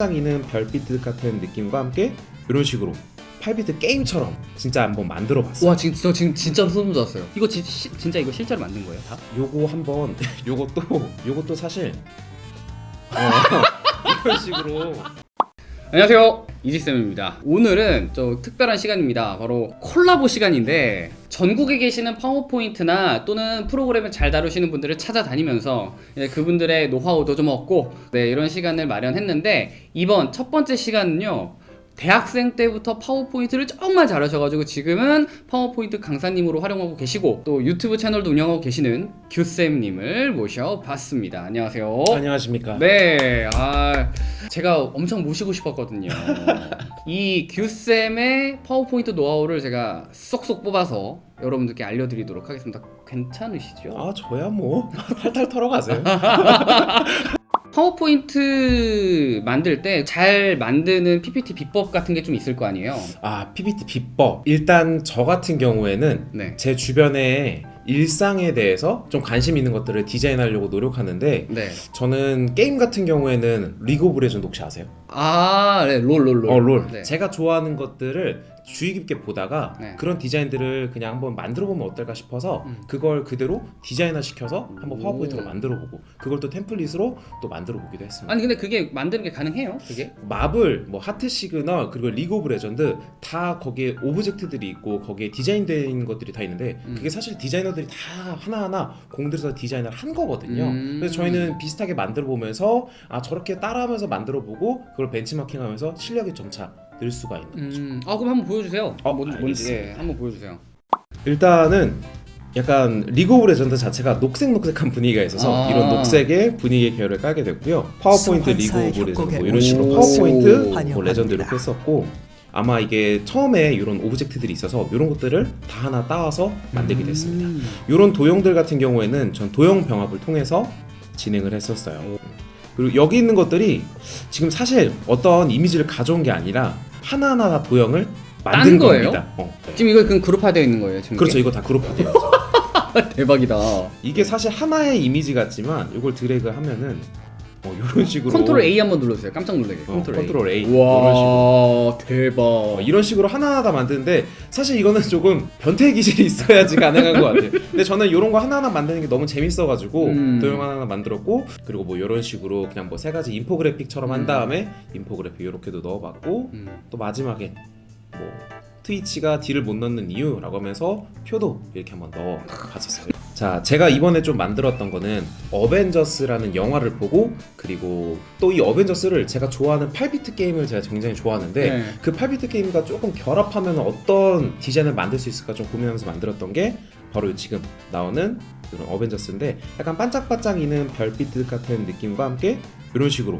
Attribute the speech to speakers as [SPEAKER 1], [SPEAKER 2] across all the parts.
[SPEAKER 1] 반짝이는 별빛 같은 느낌과 함께 이런 식으로 8비트 게임처럼 진짜 한번 만들어 봤어요.
[SPEAKER 2] 와 지금 저 지금 진짜로 소름 돋았어요. 이거 지, 시, 진짜 이거 실제로 만든 거예요 다?
[SPEAKER 1] 요거 한번 요것도 요것도 사실 어, 이런 식으로
[SPEAKER 2] 안녕하세요 이지쌤입니다. 오늘은 좀 특별한 시간입니다. 바로 콜라보 시간인데 전국에 계시는 파워포인트나 또는 프로그램을 잘 다루시는 분들을 찾아다니면서 그분들의 노하우도 좀 얻고 네, 이런 시간을 마련했는데 이번 첫 번째 시간은요 대학생 때부터 파워포인트를 정말 잘하셔가지고 지금은 파워포인트 강사님으로 활용하고 계시고 또 유튜브 채널도 운영하고 계시는 규쌤님을 모셔봤습니다. 안녕하세요.
[SPEAKER 1] 안녕하십니까?
[SPEAKER 2] 네, 아 제가 엄청 모시고 싶었거든요. 이 규쌤의 파워포인트 노하우를 제가 쏙쏙 뽑아서 여러분들께 알려드리도록 하겠습니다. 괜찮으시죠?
[SPEAKER 1] 아 저야 뭐 탈탈 털어가세요.
[SPEAKER 2] 파워포인트 만들 때 잘 만드는 PPT 비법 같은 게 좀 있을 거 아니에요?
[SPEAKER 1] 아 PPT 비법 일단 저 같은 경우에는
[SPEAKER 2] 네.
[SPEAKER 1] 제 주변에 일상에 대해서 좀 관심 있는 것들을 디자인하려고 노력하는데
[SPEAKER 2] 네.
[SPEAKER 1] 저는 게임 같은 경우에는 리그 오브 레전드 혹시 아세요?
[SPEAKER 2] 아, 네, 롤, 롤, 롤.
[SPEAKER 1] 어, 롤.
[SPEAKER 2] 네.
[SPEAKER 1] 제가 좋아하는 것들을 주의 깊게 보다가
[SPEAKER 2] 네.
[SPEAKER 1] 그런 디자인들을 그냥 한번 만들어 보면 어떨까 싶어서
[SPEAKER 2] 음.
[SPEAKER 1] 그걸 그대로 디자인화 시켜서 한번
[SPEAKER 2] 오.
[SPEAKER 1] 파워포인트로 만들어 보고 그걸 또 템플릿으로 또 만들어 보기도 했습니다.
[SPEAKER 2] 아니 근데 그게 만드는 게 가능해요? 그게?
[SPEAKER 1] 마블, 뭐 하트 시그널 그리고 리그 오브 레전드 다 거기에 오브젝트들이 있고 거기에 디자인된 것들이 다 있는데
[SPEAKER 2] 음.
[SPEAKER 1] 그게 사실 디자이너들이 다 하나하나 공들여서 디자인을 한 거거든요.
[SPEAKER 2] 음.
[SPEAKER 1] 그래서 저희는 비슷하게 만들어 보면서 아 저렇게 따라하면서 만들어 보고 그걸 벤치마킹하면서 실력이 점차 늘 수가 있는 거죠.
[SPEAKER 2] 음, 아 그럼 한번 보여주세요.
[SPEAKER 1] 어,
[SPEAKER 2] 뭔지, 뭔지 예,
[SPEAKER 1] 알겠습니다.
[SPEAKER 2] 한번 보여주세요.
[SPEAKER 1] 일단은 약간 리그 오브 레전드 자체가 녹색녹색한 분위기가 있어서
[SPEAKER 2] 아.
[SPEAKER 1] 이런 녹색의 분위기의 계열을 깔게 됐고요. 파워포인트 리그 오브 레전드 뭐 이런 식으로 파워포인트 뭐. 레전드 이렇게 했었고 아마 이게 처음에 이런 오브젝트들이 있어서 이런 것들을 다 하나 따와서 만들게 됐습니다.
[SPEAKER 2] 음.
[SPEAKER 1] 이런 도형들 같은 경우에는 전 도형 병합을 통해서 진행을 했었어요. 그리고 여기 있는 것들이 지금 사실 어떤 이미지를 가져온 게 아니라 하나하나 다 도형을 만든
[SPEAKER 2] 딴 거예요?
[SPEAKER 1] 어, 네.
[SPEAKER 2] 지금 이거 그럼 그룹화되어 있는 거예요 지금?
[SPEAKER 1] 그렇죠. 이거 다 그룹화돼요.
[SPEAKER 2] 대박이다.
[SPEAKER 1] 이게 사실 하나의 이미지 같지만 이걸 드래그 하면은 어, 이런 식으로
[SPEAKER 2] control A 한번 눌러주세요. 깜짝 놀라게.
[SPEAKER 1] 어,
[SPEAKER 2] control A.
[SPEAKER 1] control A 이런 식으로
[SPEAKER 2] 와 대박.
[SPEAKER 1] 어, 이런 식으로 하나하나 다 만드는데 사실 이거는 조금 변태 기질이 있어야지 가능한 것 같아요. 근데 저는 이런 거 하나하나 만드는 게 너무 재밌어가지고
[SPEAKER 2] 음.
[SPEAKER 1] 도형 하나하나 만들었고 그리고 뭐 이런 식으로 그냥 뭐 세 가지 인포그래픽처럼 한
[SPEAKER 2] 음.
[SPEAKER 1] 다음에 인포그래픽 이렇게도 넣어봤고
[SPEAKER 2] 음.
[SPEAKER 1] 또 마지막에 뭐 트위치가 딜을 못 넣는 이유라고 하면서 표도 이렇게 한번 넣어봤었어요. 자, 제가 이번에 좀 만들었던 거는 어벤져스라는 영화를 보고 그리고 또 이 어벤져스를 제가 좋아하는 8비트 게임을 제가 굉장히 좋아하는데
[SPEAKER 2] 네.
[SPEAKER 1] 그 8비트 게임과 조금 결합하면 어떤 디자인을 만들 수 있을까 좀 고민하면서 만들었던 게 바로 지금 나오는 이런 어벤져스인데 약간 반짝반짝이는 별빛 같은 느낌과 함께 이런 식으로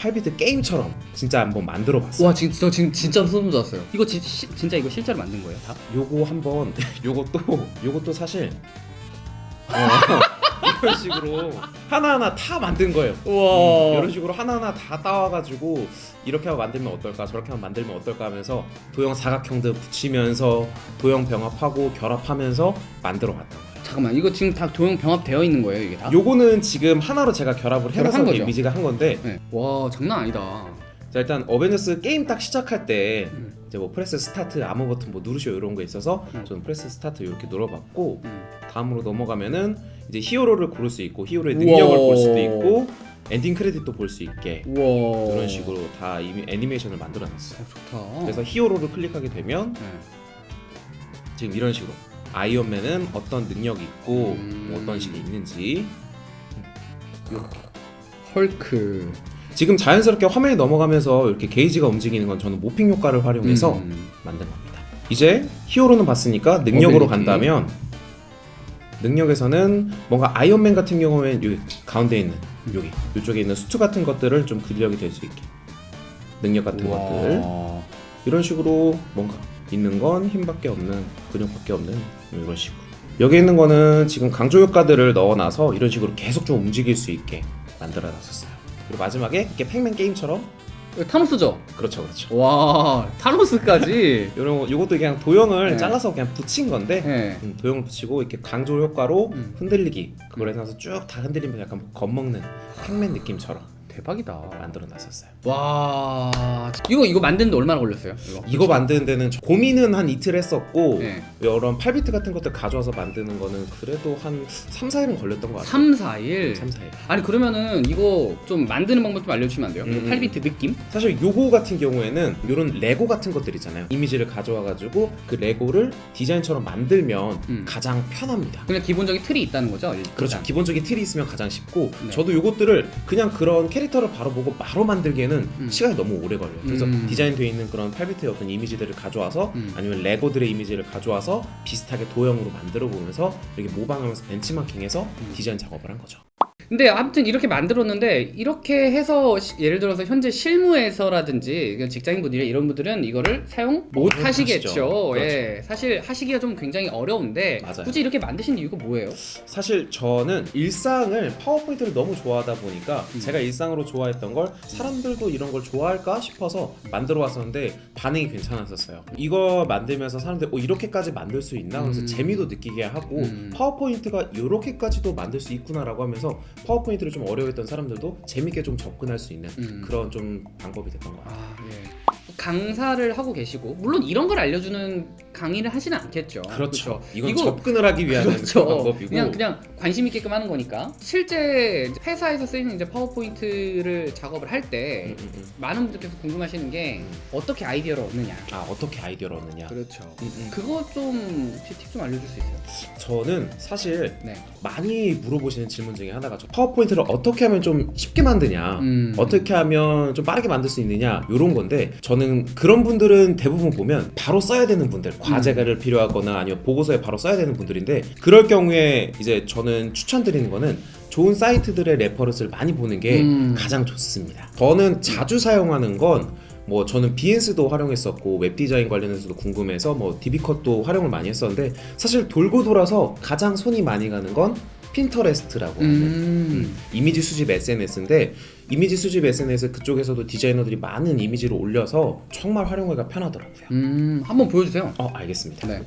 [SPEAKER 1] 8비트 게임처럼 진짜 한번 만들어 봤어요.
[SPEAKER 2] 와 지금 저 지금 진짜로 소름 돋았어요. 이거 지, 시, 진짜 이거 실제로 만든 거예요 다?
[SPEAKER 1] 요거 한번 요것도 요것도 사실 어, 이런 식으로 하나하나 다 만든 거예요.
[SPEAKER 2] 우와.
[SPEAKER 1] 음, 이런 식으로 하나하나 다 따와가지고 이렇게 하고 만들면 어떨까 저렇게 하고 만들면 어떨까 하면서 도형 사각형들 붙이면서 도형 병합하고 결합하면서 만들어 거예요.
[SPEAKER 2] 잠깐만 이거 지금 다 도형 병합되어 있는 거예요 이게 다?
[SPEAKER 1] 요거는 지금 하나로 제가 결합을 해서
[SPEAKER 2] 결합한 거죠?
[SPEAKER 1] 이미지가 한 건데
[SPEAKER 2] 네. 와 장난 아니다.
[SPEAKER 1] 자 일단 어벤져스 게임 딱 시작할 때
[SPEAKER 2] 음.
[SPEAKER 1] 이제 뭐 press start 아무 버튼 뭐 누르시오 이런 거 있어서
[SPEAKER 2] 음.
[SPEAKER 1] 저는 press start 이렇게 눌러봤고
[SPEAKER 2] 음.
[SPEAKER 1] 다음으로 넘어가면은 이제 히어로를 고를 수 있고 히어로의 능력을
[SPEAKER 2] 우와.
[SPEAKER 1] 볼 수도 있고 엔딩 크레딧도 볼 수 있게
[SPEAKER 2] 우와.
[SPEAKER 1] 이런 식으로 다 이미 애니메이션을 만들어놨어요.
[SPEAKER 2] 어, 좋다.
[SPEAKER 1] 그래서 히어로를 클릭하게 되면
[SPEAKER 2] 네.
[SPEAKER 1] 지금 이런 식으로 아이언맨은 어떤 능력이 있고
[SPEAKER 2] 음.
[SPEAKER 1] 뭐 어떤 식이 있는지
[SPEAKER 2] 헐크.
[SPEAKER 1] 지금 자연스럽게 화면이 넘어가면서 이렇게 게이지가 움직이는 건 저는 morphing 효과를 활용해서
[SPEAKER 2] 음.
[SPEAKER 1] 만든 겁니다. 이제 히어로는 봤으니까 능력으로. 간다면 능력에서는 뭔가 아이언맨 같은 경우에는 여기 가운데 있는 여기 이쪽에 있는 수트 같은 것들을 좀 근력이 될 수 있게 능력 같은
[SPEAKER 2] 우와.
[SPEAKER 1] 것들 이런 식으로 뭔가 있는 건 힘밖에 없는 근육밖에 없는 이런 식으로 여기 있는 거는 지금 강조 효과들을 넣어놔서 이런 식으로 계속 좀 움직일 수 있게 만들어놨었어요. 그리고 마지막에 이렇게 팩맨 게임처럼
[SPEAKER 2] 타노스죠?
[SPEAKER 1] 그렇죠 그렇죠.
[SPEAKER 2] 와 타노스까지.
[SPEAKER 1] 이런 거 이것도 그냥 도형을
[SPEAKER 2] 네.
[SPEAKER 1] 잘라서 그냥 붙인 건데
[SPEAKER 2] 네.
[SPEAKER 1] 음, 도형을 붙이고 이렇게 강조 효과로
[SPEAKER 2] 음.
[SPEAKER 1] 흔들리기 그걸 해서 쭉 다 흔들리면 약간 겁먹는 팩맨 느낌처럼
[SPEAKER 2] 대박이다.
[SPEAKER 1] 만들어 놨었어요.
[SPEAKER 2] 와 이거 이거 만드는데 얼마나 걸렸어요? 이거
[SPEAKER 1] 이거 만드는 데는 저- 고민은 한 이틀 했었고
[SPEAKER 2] 네.
[SPEAKER 1] 여러 8비트 같은 것들 가져와서 만드는 거는 그래도 한 3, 4일은 걸렸던 것 같아요.
[SPEAKER 2] 3, 4일.
[SPEAKER 1] 3, 4일.
[SPEAKER 2] 아니 그러면은 이거 좀 만드는 방법 좀 알려주시면 안 돼요?
[SPEAKER 1] 음, 음.
[SPEAKER 2] 8비트 느낌?
[SPEAKER 1] 사실 요거 같은 경우에는 이런 레고 같은 것들 있잖아요. 이미지를 가져와가지고 그 레고를 디자인처럼 만들면
[SPEAKER 2] 음.
[SPEAKER 1] 가장 편합니다.
[SPEAKER 2] 그냥 기본적인 틀이 있다는 거죠?
[SPEAKER 1] 그렇죠.
[SPEAKER 2] 일단.
[SPEAKER 1] 기본적인 틀이 있으면 가장 쉽고
[SPEAKER 2] 네.
[SPEAKER 1] 저도 요것들을 그냥 그런 캐릭터 를 바로 보고 바로 만들기에는
[SPEAKER 2] 음.
[SPEAKER 1] 시간이 너무 오래 걸려요. 그래서
[SPEAKER 2] 음.
[SPEAKER 1] 디자인되어 있는 그런 8비트의 어떤 이미지들을 가져와서
[SPEAKER 2] 음.
[SPEAKER 1] 아니면 레고들의 이미지를 가져와서 비슷하게 도형으로 만들어 보면서 이렇게 모방하면서 벤치마킹해서
[SPEAKER 2] 음.
[SPEAKER 1] 디자인 작업을 한 거죠.
[SPEAKER 2] 근데 아무튼 이렇게 만들었는데 이렇게 해서 시- 예를 들어서 현재 실무에서라든지 그 직장인분들이 이런 분들은 이거를 사용
[SPEAKER 1] 못못 하시겠죠.
[SPEAKER 2] 예, 사실 하시기가 좀 굉장히 어려운데
[SPEAKER 1] 맞아요.
[SPEAKER 2] 굳이 이렇게 만드신 이유가 뭐예요?
[SPEAKER 1] 사실 저는 일상을 파워포인트를 너무 좋아하다 보니까
[SPEAKER 2] 음.
[SPEAKER 1] 제가 일상으로 좋아했던 걸 사람들도 이런 걸 좋아할까 싶어서 만들어 왔었는데 반응이 괜찮았었어요. 이거 만들면서 사람들 어 이렇게까지 만들 수 있나? 그래서
[SPEAKER 2] 음.
[SPEAKER 1] 재미도 느끼게 하고
[SPEAKER 2] 음.
[SPEAKER 1] 파워포인트가 이렇게까지도 만들 수 있구나라고 하면서 파워포인트를 좀 어려워했던 사람들도 재밌게 좀 접근할 수 있는
[SPEAKER 2] 음.
[SPEAKER 1] 그런 좀 방법이 됐던 것 같아요.
[SPEAKER 2] 아, 예. 강사를 하고 계시고 물론 이런 걸 알려주는 강의를 하시는 않겠죠.
[SPEAKER 1] 그렇죠. 이건
[SPEAKER 2] 이거-
[SPEAKER 1] 접근을 하기 위한
[SPEAKER 2] 그렇죠.
[SPEAKER 1] 방법이고
[SPEAKER 2] 그냥 그냥 관심 있게끔 하는 거니까 실제 회사에서 쓰이는 이제 파워포인트를 작업을 할때
[SPEAKER 1] 음, 음, 음.
[SPEAKER 2] 많은 분들께서 궁금하시는 게 어떻게 아이디어를 얻느냐.
[SPEAKER 1] 아 어떻게 아이디어를 얻느냐?
[SPEAKER 2] 그렇죠. 그거 좀팁좀 알려줄 수 있어요?
[SPEAKER 1] 저는 사실
[SPEAKER 2] 네.
[SPEAKER 1] 많이 물어보시는 질문 중에 하나가 저 파워포인트를 어떻게 하면 좀 쉽게 만드냐
[SPEAKER 2] 음.
[SPEAKER 1] 어떻게 하면 좀 빠르게 만들 수 있느냐 이런 건데 저는 그런 분들은 대부분 보면 바로 써야 되는 분들 과제가를 필요하거나 아니면 보고서에 바로 써야 되는 분들인데 그럴 경우에 이제 저는 추천드리는 거는 좋은 사이트들의 reference를 많이 보는 게
[SPEAKER 2] 음.
[SPEAKER 1] 가장 좋습니다 저는 자주 사용하는 건 뭐 저는 비핸스도 활용했었고 웹 디자인 관련해서도 궁금해서 뭐 디비컷도 활용을 많이 했었는데 사실 돌고 돌아서 가장 손이 많이 가는 건 Pinterest라고 하는
[SPEAKER 2] 음.
[SPEAKER 1] 이미지 수집 SNS인데 이미지 수집 SNS 그쪽에서도 디자이너들이 많은 이미지를 올려서 정말 활용하기가 편하더라고요.
[SPEAKER 2] 음. 한번 보여주세요.
[SPEAKER 1] 어 알겠습니다.
[SPEAKER 2] 네.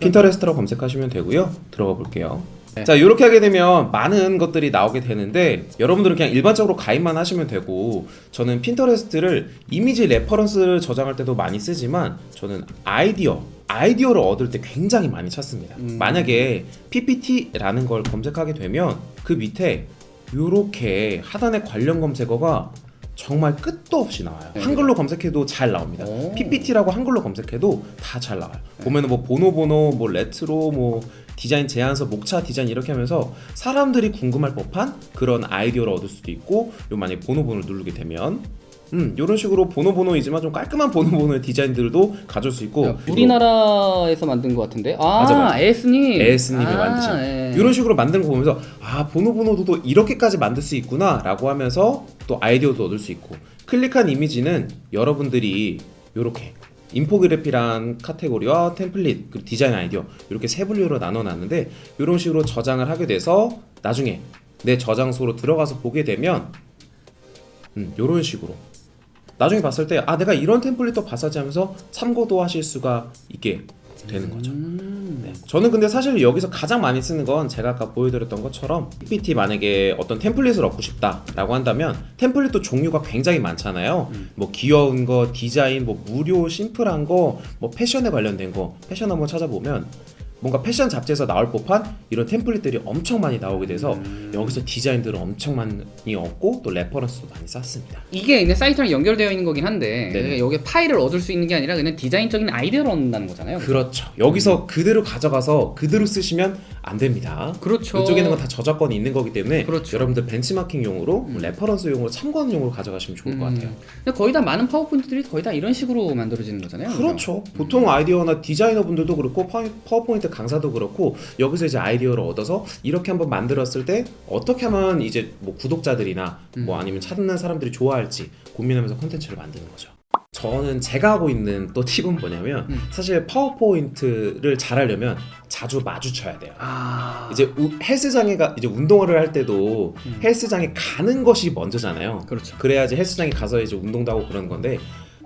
[SPEAKER 1] Pinterest라고 검색하시면 되고요. 들어가 볼게요.
[SPEAKER 2] 네.
[SPEAKER 1] 자 이렇게 하게 되면 많은 것들이 나오게 되는데 여러분들은 그냥 일반적으로 가입만 하시면 되고 저는 Pinterest를 이미지 reference를 저장할 때도 많이 쓰지만 저는 아이디어 아이디어를 얻을 때 굉장히 많이 찾습니다.
[SPEAKER 2] 음.
[SPEAKER 1] 만약에 PPT라는 걸 검색하게 되면 그 밑에 이렇게 하단에 관련 검색어가 정말 끝도 없이 나와요.
[SPEAKER 2] 네.
[SPEAKER 1] 한글로 검색해도 잘 나옵니다.
[SPEAKER 2] 오.
[SPEAKER 1] PPT라고 한글로 검색해도 다 잘 나와요. 보면은 뭐 보노보노, 뭐 레트로, 뭐 디자인 제안서, 목차 디자인 이렇게 하면서 사람들이 궁금할 법한 그런 아이디어를 얻을 수도 있고, 요 만약에 보노보노를 누르게 되면 음 이런 식으로 보노 보노이지만 좀 깔끔한 보노 보노의 디자인들도 가질 수 있고
[SPEAKER 2] 야, 우리나라에서 만든 것 같은데. 아,
[SPEAKER 1] 맞아, 맞아.
[SPEAKER 2] AS님.
[SPEAKER 1] AS님이
[SPEAKER 2] 아,
[SPEAKER 1] 만드신
[SPEAKER 2] 예.
[SPEAKER 1] 이런 식으로 만드는 거 보면서 아 보노 보노도 또 이렇게까지 만들 수 있구나 라고 하면서 또 아이디어도 얻을 수 있고 클릭한 이미지는 여러분들이 이렇게 infographic이란 카테고리와 template 그리고 디자인 아이디어 이렇게 세 분류로 나눠놨는데 이런 식으로 저장을 하게 돼서 나중에 내 저장소로 들어가서 보게 되면 음, 이런 식으로 나중에 봤을 때 아 내가 이런 템플릿도 봤었지 하면서 참고도 하실 수가 있게 되는 거죠.
[SPEAKER 2] 음.
[SPEAKER 1] 네. 저는 근데 사실 여기서 가장 많이 쓰는 건 제가 아까 보여드렸던 것처럼 PPT 만약에 어떤 템플릿을 얻고 싶다 라고 한다면 템플릿도 종류가 굉장히 많잖아요.
[SPEAKER 2] 음.
[SPEAKER 1] 뭐 귀여운 거, 디자인, 뭐 무료 심플한 거, 뭐 패션에 관련된 거, 패션 한번 찾아보면 뭔가 패션 잡지에서 나올 법한 이런 template들이 엄청 많이 나오게 돼서
[SPEAKER 2] 음.
[SPEAKER 1] 여기서 디자인들을 엄청 많이 얻고 또 reference도 많이 쌓습니다.
[SPEAKER 2] 이게 그냥 사이트랑 연결되어 있는 거긴 한데
[SPEAKER 1] 네네.
[SPEAKER 2] 그러니까 여기 파일을 얻을 수 있는 게 아니라 그냥 디자인적인 아이디어를 얻는다는 거잖아요.
[SPEAKER 1] 그렇죠. 여기서 그대로 가져가서 그대로 쓰시면 안 됩니다.
[SPEAKER 2] 그렇죠.
[SPEAKER 1] 이쪽에는 건 다 저작권이 있는 거기 때문에
[SPEAKER 2] 그렇죠.
[SPEAKER 1] 여러분들 벤치마킹용으로 뭐 reference용으로 참고하는용으로 가져가시면 좋을 것 같아요.
[SPEAKER 2] 음. 근데 거의 다 많은 PowerPoint들이 거의 다 이런 식으로 만들어지는 거잖아요.
[SPEAKER 1] 그렇죠. 보통 아이디어나 디자이너분들도 그렇고 Power- PowerPoint 강사도 그렇고 여기서 이제 아이디어를 얻어서 이렇게 한번 만들었을 때 어떻게 하면 이제 뭐 구독자들이나 뭐 아니면 찾는 사람들이 좋아할지 고민하면서 콘텐츠를 만드는 거죠. 저는 제가 하고 있는 또 팁은 뭐냐면
[SPEAKER 2] 음.
[SPEAKER 1] 사실 파워포인트를 잘하려면 자주 마주쳐야 돼요.
[SPEAKER 2] 아
[SPEAKER 1] 이제 우- 헬스장에 가 이제 운동을 할 때도
[SPEAKER 2] 음.
[SPEAKER 1] 헬스장에 가는 것이 먼저잖아요.
[SPEAKER 2] 그렇죠.
[SPEAKER 1] 그래야지 헬스장에 가서 이제 운동도 하고 그러는 건데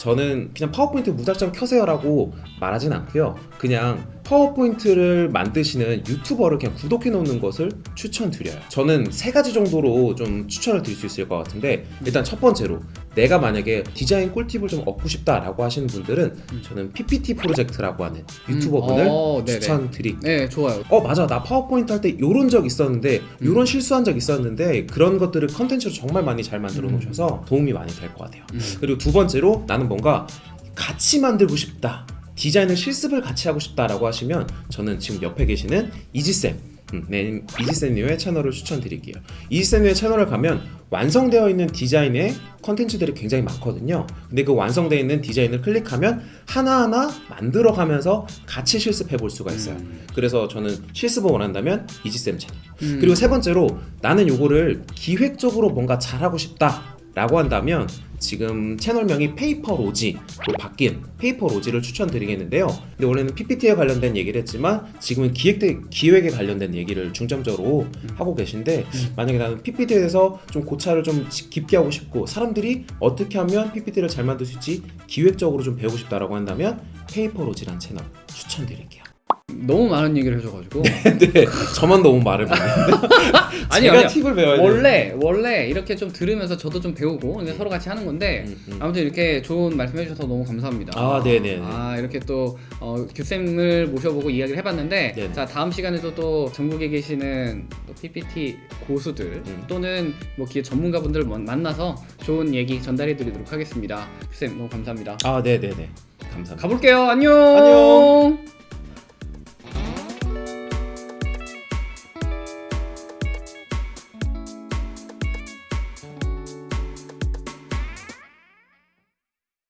[SPEAKER 1] 저는 그냥 파워포인트 무작정 켜세요 라고 말하진 않고요. 그냥 파워포인트를 만드시는 유튜버를 그냥 구독해 놓는 것을 추천드려요. 저는 세 가지 정도로 좀 추천을 드릴 수 있을 것 같은데 일단 첫 번째로 내가 만약에 디자인 꿀팁을 좀 얻고 싶다라고 하시는 분들은 저는 PPT 프로젝트라고 하는 유튜버분을
[SPEAKER 2] 음, 어.
[SPEAKER 1] 추천드릴게요.
[SPEAKER 2] 네 좋아요.
[SPEAKER 1] 어 맞아 나 파워포인트 할 때 요런 적 있었는데 요런 실수한 적 있었는데 그런 것들을 컨텐츠로 정말 많이 잘 만들어 놓으셔서 도움이 많이 될 것 같아요
[SPEAKER 2] 음.
[SPEAKER 1] 그리고 두 번째로 나는 뭔가 같이 만들고 싶다 디자인을 실습을 같이 하고 싶다라고 하시면 저는 지금 옆에 계시는 이지쌤 음, 네, 이지쌤님의 채널을 추천드릴게요. 이지쌤님의 채널을 가면 완성되어 있는 디자인의 컨텐츠들이 굉장히 많거든요. 근데 그 완성되어 있는 디자인을 클릭하면 하나하나 만들어가면서 같이 실습해 볼 수가 있어요.
[SPEAKER 2] 음.
[SPEAKER 1] 그래서 저는 실습을 원한다면 이지쌤 채널.
[SPEAKER 2] 음.
[SPEAKER 1] 그리고 세 번째로 나는 요거를 기획적으로 뭔가 잘하고 싶다 라고 한다면 지금 채널명이 Paperlogy로 바뀐 Paperlogy를 추천드리겠는데요. 근데 원래는 PPT에 관련된 얘기를 했지만 지금은 기획 기획에 관련된 얘기를 중점적으로 하고 계신데 만약에 나는 PPT에 대해서 좀 고찰을 좀 깊게 하고 싶고 사람들이 어떻게 하면 PPT를 잘 만들 수 있지 기획적으로 좀 배우고 싶다라고 한다면 Paperlogy란 채널 추천드릴게요.
[SPEAKER 2] 너무 많은 얘기를 해줘가지고
[SPEAKER 1] 근데 저만 너무 말을 많이
[SPEAKER 2] 아니,
[SPEAKER 1] 제가
[SPEAKER 2] 아니요.
[SPEAKER 1] 팁을 배워야.
[SPEAKER 2] 원래 원래 이렇게 좀 들으면서 저도 좀 배우고 이제 서로 같이 하는 건데
[SPEAKER 1] 음, 음.
[SPEAKER 2] 아무튼 이렇게 좋은 말씀해 주셔서 너무 감사합니다.
[SPEAKER 1] 아, 네네네.
[SPEAKER 2] 아 이렇게 또 어, 교쌤을 모셔보고 이야기를 해봤는데
[SPEAKER 1] 네네.
[SPEAKER 2] 자 다음 시간에도 또 전국에 계시는 또 PPT 고수들
[SPEAKER 1] 음.
[SPEAKER 2] 또는 뭐 기계 전문가분들 만나서 좋은 얘기 전달해 드리도록 하겠습니다. 교쌤 너무 감사합니다.
[SPEAKER 1] 아, 네, 네, 네. 감사합니다.
[SPEAKER 2] 가볼게요. 안녕.
[SPEAKER 1] 안녕.